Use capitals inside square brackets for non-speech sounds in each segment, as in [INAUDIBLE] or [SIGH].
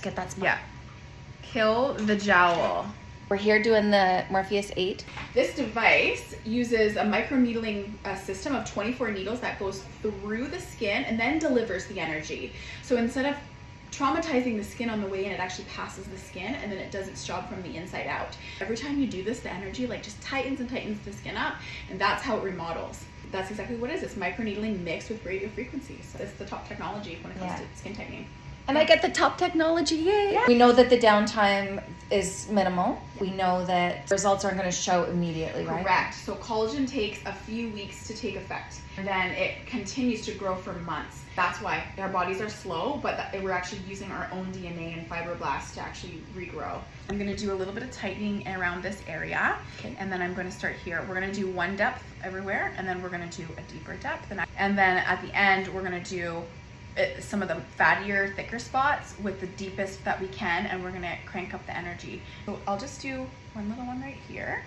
Get that spot. Yeah. Kill the jowl. We're here doing the Morpheus 8. This device uses a microneedling uh, system of 24 needles that goes through the skin and then delivers the energy. So instead of traumatizing the skin on the way in, it actually passes the skin and then it does its job from the inside out. Every time you do this, the energy like just tightens and tightens the skin up and that's how it remodels. That's exactly what it is. It's microneedling mixed with radio frequencies. It's the top technology when it comes Yeah. to skin tightening. And I get the top technology, yay! We know that the downtime is minimal. We know that results aren't going to show immediately, right? Correct. So collagen takes a few weeks to take effect, and then it continues to grow for months. That's why our bodies are slow, but we're actually using our own DNA and fibroblasts to actually regrow. I'm gonna do a little bit of tightening around this area, Okay. and then I'm gonna start here. We're gonna do one depth everywhere, and then we're gonna do a deeper depth, and, I- and then at the end we're gonna do uh, some of the fattier, thicker spots with the deepest that we can, and we're gonna crank up the energy. So I'll just do one little one right here.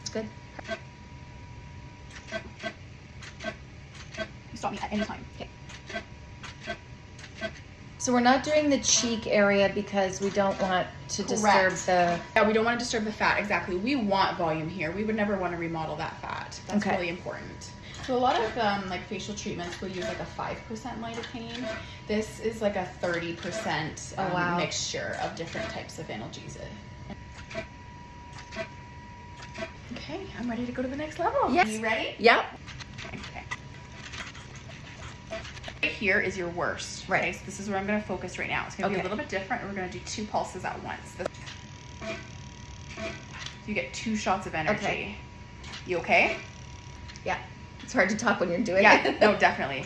It's good. Stop me at any time. Okay. So we're not doing the cheek area because we don't want to disturb Correct. the. Yeah, we don't want to disturb the fat. Exactly. We want volume here. We would never want to remodel that fat. That's Okay. really important. So a lot of um, like facial treatments will use like a five percent lidocaine. This is like a thirty percent Oh, um, wow. mixture of different types of analgesia. Okay, I'm ready to go to the next level. Yes. You ready? Yep. Okay. Right here is your worst. Right. Okay, so this is where I'm going to focus right now. It's going to be a little bit different. and We're going to do two pulses at once. This- You get two shots of energy. Okay. You okay? Yeah. It's hard to talk when you're doing Yeah. it. no, [LAUGHS] definitely.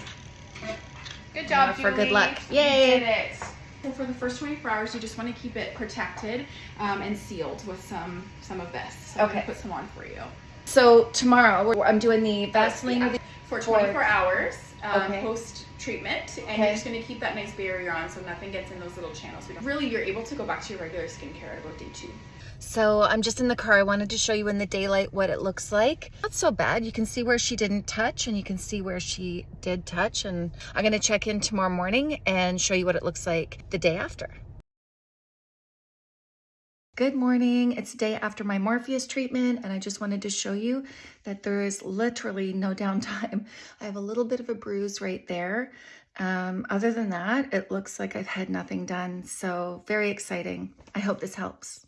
Good job, for good Julie. luck. You Yay. did it. So for the first 24 hours, you just want to keep it protected um, and sealed with some some of this. So I'm Okay. gonna put some on for you. So tomorrow I'm doing the Vaseline. Yeah. for For- 24 hours um, Okay. post treatment, and Okay. you're just going to keep that nice barrier on so nothing gets in those little channels. Really, you're able to go back to your regular skincare at about day two. So I'm just in the car. I wanted to show you in the daylight what it looks like. Not so bad. You can see where she didn't touch and you can see where she did touch. And I'm going to check in tomorrow morning and show you what it looks like the day after. Good morning. It's the day after my Morpheus treatment, and I just wanted to show you that there is literally no [LAUGHS] downtime. I have a little bit of a bruise right there. Um, other than that, it looks like I've had nothing done. So very exciting. I hope this helps.